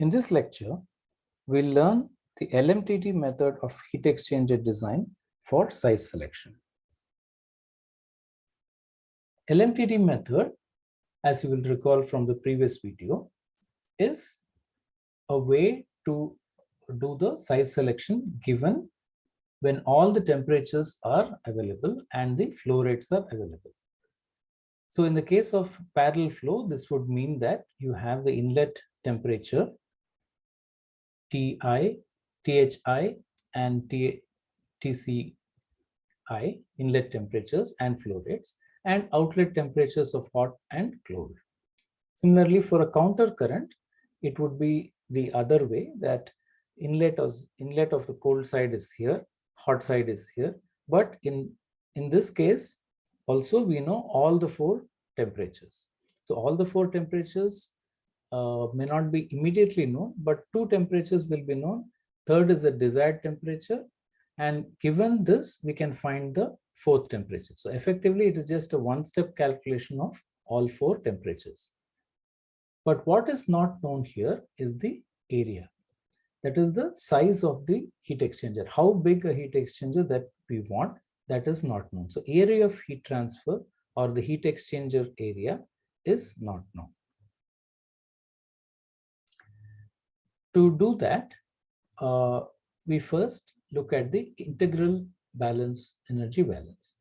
In this lecture, we'll learn the LMTD method of heat exchanger design for size selection. LMTD method, as you will recall from the previous video, is a way to do the size selection given when all the temperatures are available and the flow rates are available. So in the case of parallel flow, this would mean that you have the inlet temperature TI, THI, and T, TCI, inlet temperatures and flow rates, and outlet temperatures of hot and cold. Similarly, for a counter current, it would be the other way that inlet of, inlet of the cold side is here, hot side is here. But in, in this case, also we know all the four temperatures. So all the four temperatures uh, may not be immediately known, but two temperatures will be known. Third is the desired temperature. And given this, we can find the fourth temperature. So effectively, it is just a one-step calculation of all four temperatures. But what is not known here is the area. That is the size of the heat exchanger. How big a heat exchanger that we want, that is not known. So area of heat transfer or the heat exchanger area is not known. To do that, uh, we first look at the integral balance, energy balance.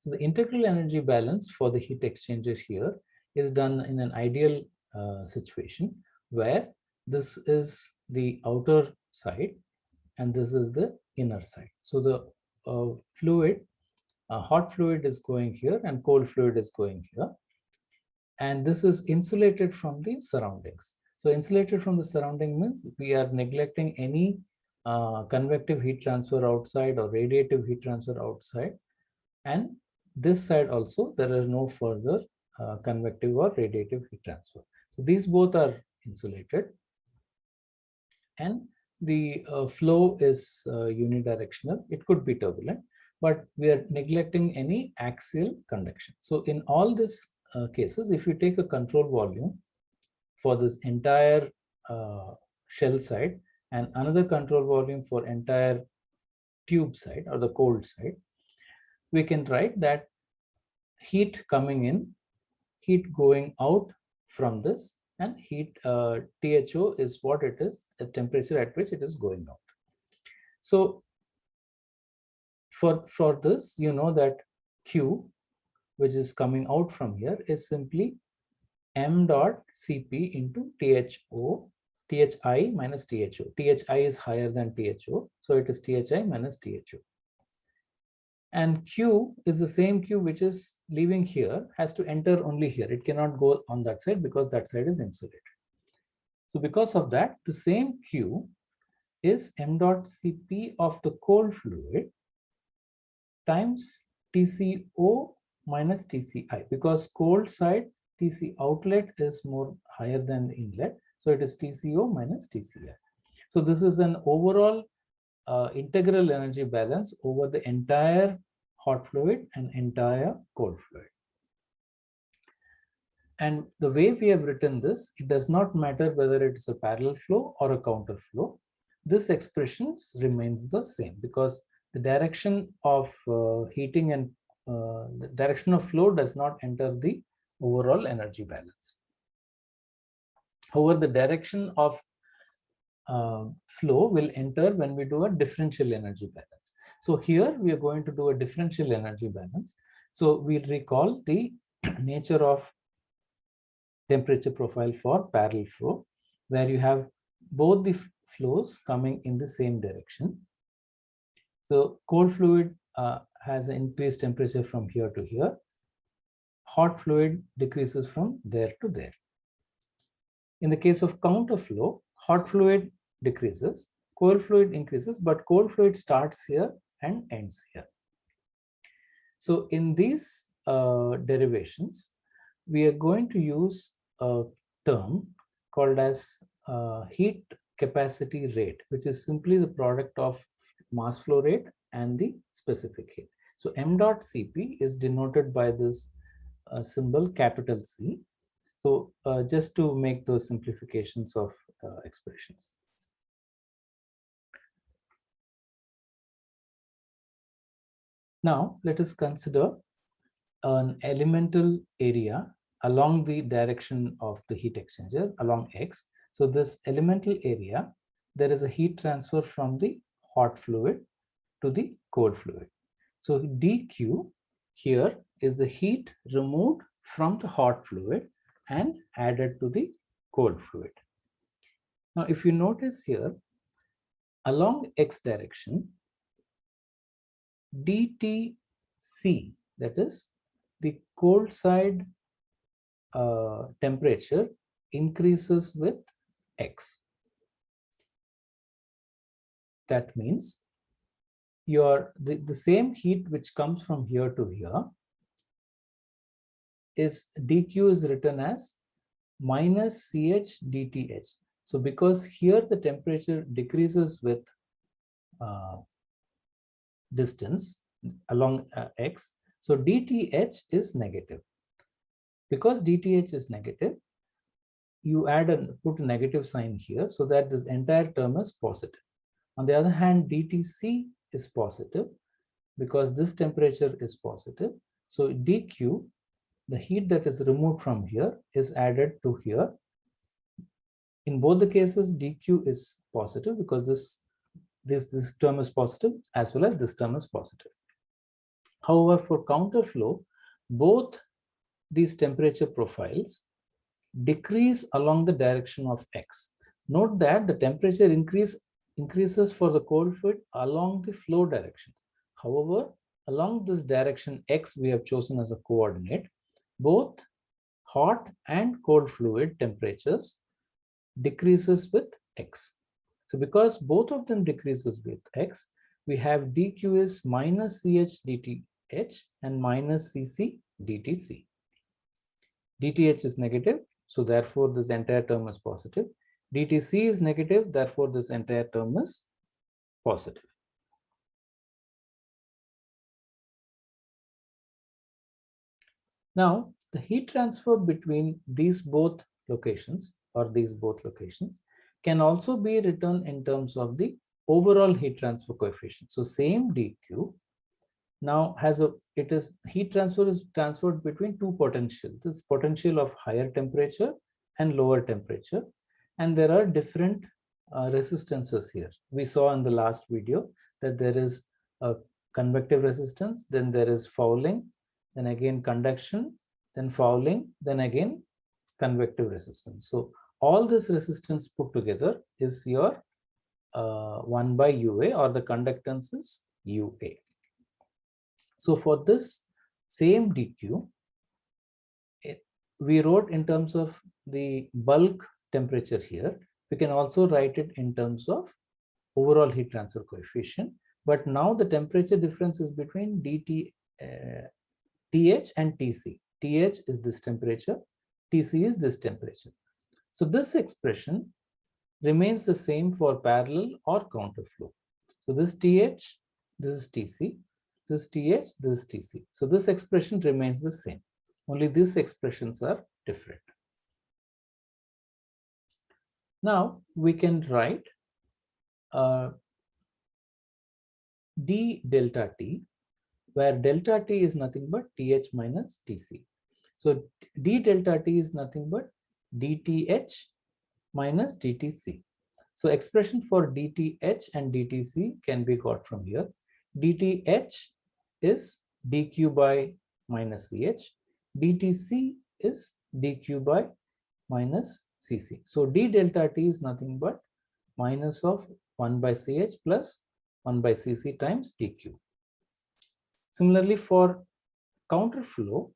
So the integral energy balance for the heat exchanger here is done in an ideal uh, situation where this is the outer side and this is the inner side. So the uh, fluid, uh, hot fluid is going here and cold fluid is going here. And this is insulated from the surroundings. So insulated from the surrounding means we are neglecting any uh, convective heat transfer outside or radiative heat transfer outside. And this side also, there are no further uh, convective or radiative heat transfer. So these both are insulated. And the uh, flow is uh, unidirectional. It could be turbulent, but we are neglecting any axial conduction. So in all these uh, cases, if you take a control volume for this entire uh, shell side and another control volume for entire tube side or the cold side, we can write that heat coming in, heat going out from this and heat uh, THO is what it is, the temperature at which it is going out. So for, for this, you know that Q, which is coming out from here, is simply m dot Cp into THO, THI minus THO. THI is higher than THO, so it is THI minus THO. And Q is the same Q which is leaving here has to enter only here. It cannot go on that side because that side is insulated. So because of that, the same Q is m dot Cp of the cold fluid times TCO minus TCI because cold side TC outlet is more higher than inlet. So it is TCO minus TCI. So this is an overall uh, integral energy balance over the entire hot fluid and entire cold fluid. And the way we have written this, it does not matter whether it is a parallel flow or a counter flow. This expression remains the same because the direction of uh, heating and uh, the direction of flow does not enter the overall energy balance. However, the direction of uh, flow will enter when we do a differential energy balance. So here we are going to do a differential energy balance. So we'll recall the nature of temperature profile for parallel flow, where you have both the flows coming in the same direction. So cold fluid uh, has increased temperature from here to here. Hot fluid decreases from there to there. In the case of counter flow, hot fluid decreases, cold fluid increases, but cold fluid starts here and ends here. So in these uh, derivations, we are going to use a term called as uh, heat capacity rate, which is simply the product of mass flow rate and the specific heat. So m dot Cp is denoted by this uh, symbol capital C. So uh, just to make those simplifications of uh, expressions. Now, let us consider an elemental area along the direction of the heat exchanger along X. So this elemental area, there is a heat transfer from the hot fluid to the cold fluid. So dq here is the heat removed from the hot fluid and added to the cold fluid. Now, if you notice here, along x direction, dTc, that is the cold side uh, temperature increases with x. That means your the, the same heat which comes from here to here is dq is written as minus ch dth. So because here the temperature decreases with uh, distance along uh, x, so dth is negative. Because dth is negative, you add and put a negative sign here so that this entire term is positive. On the other hand, dtc is positive because this temperature is positive. So dq, the heat that is removed from here is added to here. In both the cases, dq is positive because this, this, this term is positive as well as this term is positive. However, for counterflow, both these temperature profiles decrease along the direction of x. Note that the temperature increase increases for the cold fluid along the flow direction. However, along this direction x we have chosen as a coordinate, both hot and cold fluid temperatures decreases with x. So because both of them decreases with x, we have dq is minus ch dth and minus cc dtc. dth is negative, so therefore this entire term is positive dTc is negative, therefore this entire term is positive. Now, the heat transfer between these both locations or these both locations can also be written in terms of the overall heat transfer coefficient. So same dq now has a it is heat transfer is transferred between two potentials this potential of higher temperature and lower temperature and there are different uh, resistances here. We saw in the last video that there is a convective resistance, then there is fouling, then again conduction, then fouling, then again convective resistance. So all this resistance put together is your uh, 1 by UA or the conductance is UA. So for this same DQ, it, we wrote in terms of the bulk temperature here. We can also write it in terms of overall heat transfer coefficient. But now the temperature difference is between dT, uh, TH and TC. TH is this temperature, TC is this temperature. So this expression remains the same for parallel or counterflow. So this TH, this is TC, this TH, this is TC. So this expression remains the same. Only these expressions are different. Now we can write uh, d delta t, where delta t is nothing but th minus tc. So d delta t is nothing but dth minus dtc. So expression for dth and dtc can be got from here. dth is dq by minus ch, dtc is dq by minus Cc. So d delta T is nothing but minus of 1 by Ch plus 1 by Cc times dq. Similarly, for counter flow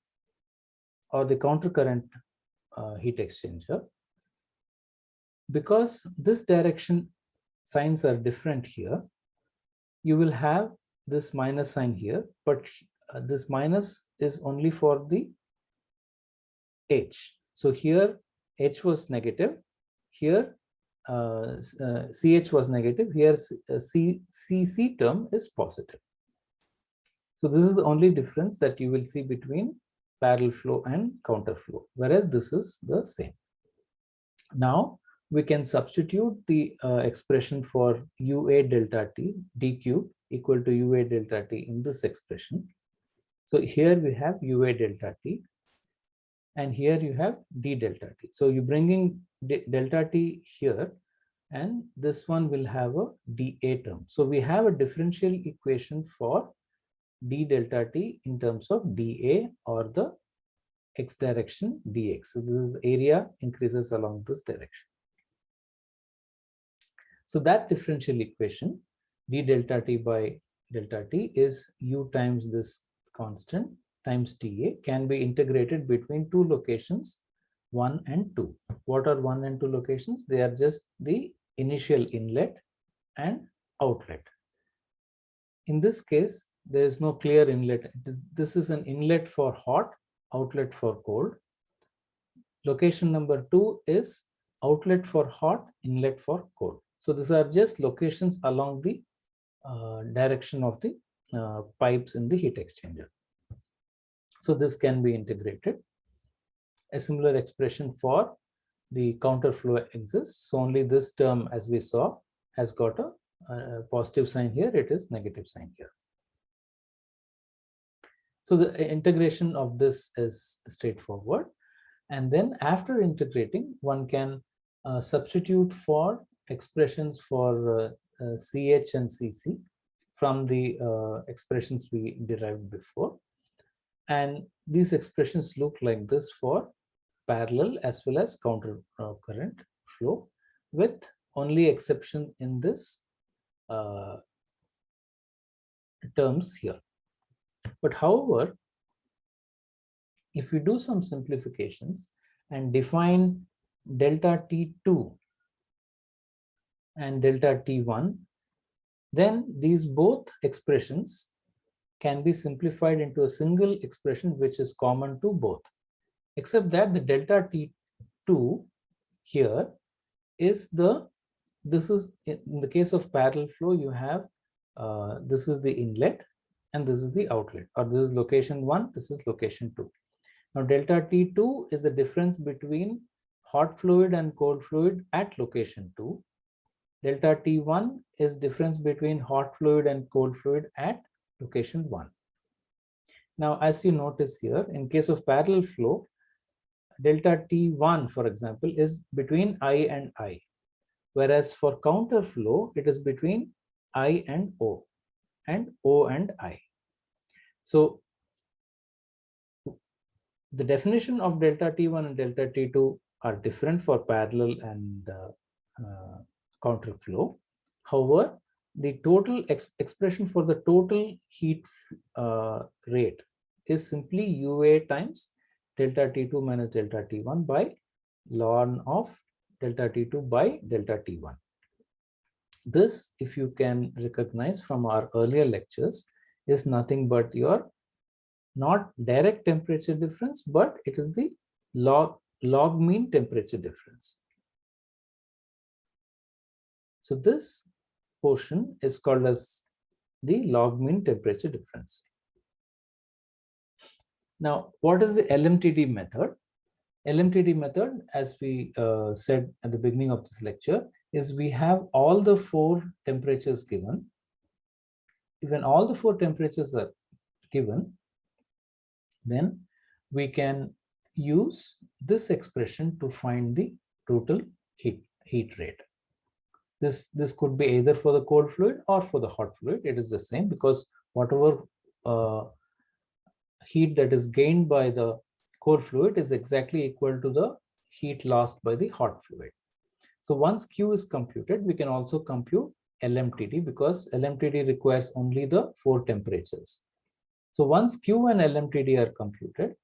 or the countercurrent uh, heat exchanger, because this direction signs are different here, you will have this minus sign here, but uh, this minus is only for the H. So here H was negative. Here, uh, uh, CH was negative. Here, uh, C, CC term is positive. So this is the only difference that you will see between parallel flow and counter flow, whereas this is the same. Now, we can substitute the uh, expression for UA delta T, dq equal to UA delta T in this expression. So here we have UA delta T and here you have d delta T. So you're bringing delta T here and this one will have a dA term. So we have a differential equation for d delta T in terms of dA or the x direction dx. So this is area increases along this direction. So that differential equation d delta t by delta t is u times this constant times dA can be integrated between two locations 1 and 2. What are 1 and 2 locations? They are just the initial inlet and outlet. In this case, there is no clear inlet. This is an inlet for hot outlet for cold. Location number two is outlet for hot, inlet for cold. So these are just locations along the uh, direction of the uh, pipes in the heat exchanger. So this can be integrated. A similar expression for the counterflow exists. So only this term, as we saw, has got a, a positive sign here. It is negative sign here. So the integration of this is straightforward. And then after integrating, one can uh, substitute for expressions for uh, uh, CH and CC from the uh, expressions we derived before. And these expressions look like this for parallel as well as counter uh, current flow with only exception in this uh, terms here. But however, if we do some simplifications and define delta T2 and delta T1, then these both expressions can be simplified into a single expression which is common to both, except that the delta T2 here is the, this is in the case of parallel flow, you have, uh, this is the inlet and this is the outlet or this is location one, this is location two. Now delta T2 is the difference between hot fluid and cold fluid at location two. Delta T1 is difference between hot fluid and cold fluid at location one. Now, as you notice here, in case of parallel flow, delta T1, for example, is between I and I, whereas for counter flow, it is between I and O and O and I. So the definition of delta T1 and delta T2 are different for parallel and uh, uh, counter flow. However, the total ex expression for the total heat uh, rate is simply UA times delta T2 minus delta T1 by ln of delta T2 by delta T1. This, if you can recognize from our earlier lectures, is nothing but your not direct temperature difference, but it is the log, log mean temperature difference. So this portion is called as the log mean temperature difference. Now, what is the LMTD method? LMTD method, as we uh, said at the beginning of this lecture, is we have all the four temperatures given. When all the four temperatures are given, then we can use this expression to find the total heat, heat rate. This, this could be either for the cold fluid or for the hot fluid. It is the same because whatever uh, heat that is gained by the cold fluid is exactly equal to the heat lost by the hot fluid. So once Q is computed, we can also compute LMTD because LMTD requires only the four temperatures. So once Q and LMTD are computed,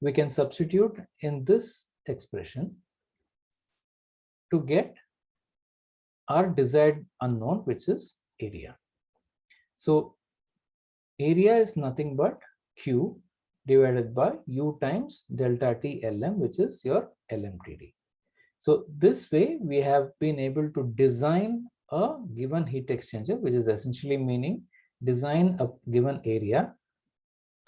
we can substitute in this expression to get our desired unknown, which is area. So area is nothing but Q divided by U times delta T LM, which is your LMTD. So this way we have been able to design a given heat exchanger, which is essentially meaning design a given area,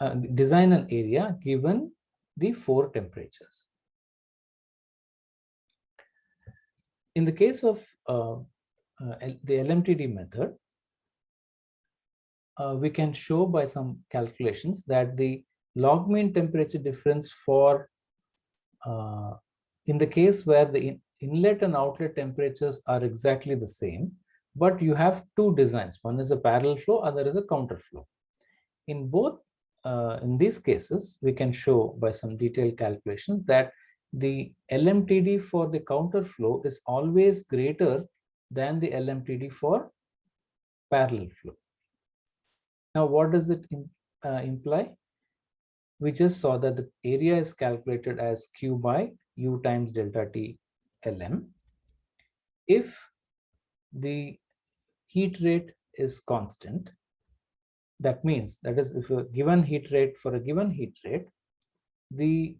uh, design an area given the four temperatures. in the case of uh, uh, the LMTD method, uh, we can show by some calculations that the log mean temperature difference for uh, in the case where the in inlet and outlet temperatures are exactly the same, but you have two designs. One is a parallel flow, other is a counter flow. In both, uh, in these cases, we can show by some detailed calculations that the LMTD for the counter flow is always greater than the LMTD for parallel flow. Now, what does it uh, imply? We just saw that the area is calculated as Q by U times delta T Lm. If the heat rate is constant, that means that is if a given heat rate for a given heat rate, the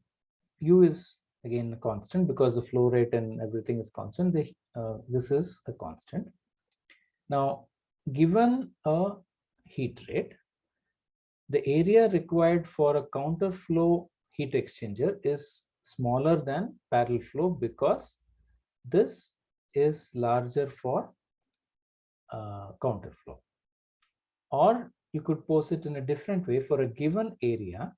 U is again constant because the flow rate and everything is constant. Uh, this is a constant. Now, given a heat rate, the area required for a counter flow heat exchanger is smaller than parallel flow because this is larger for uh, counter flow. Or you could pose it in a different way for a given area,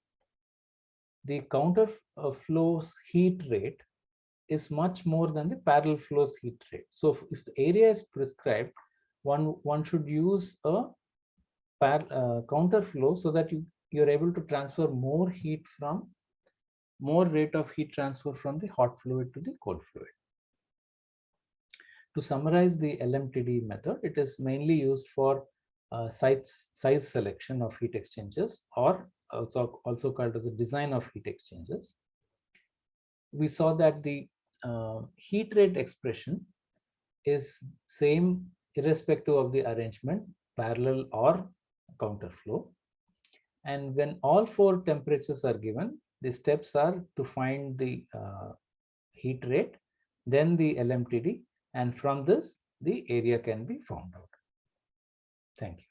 the counter uh, flow's heat rate is much more than the parallel flow's heat rate. So if, the area is prescribed, one, one should use a par, uh, counter flow so that you, you're able to transfer more heat from more rate of heat transfer from the hot fluid to the cold fluid. To summarize the LMTD method, it is mainly used for uh, size, size selection of heat exchangers or also, also called as a design of heat exchangers. We saw that the uh, heat rate expression is same irrespective of the arrangement, parallel or counter flow. And when all four temperatures are given, the steps are to find the uh, heat rate, then the LMTD, and from this, the area can be found out. Thank you.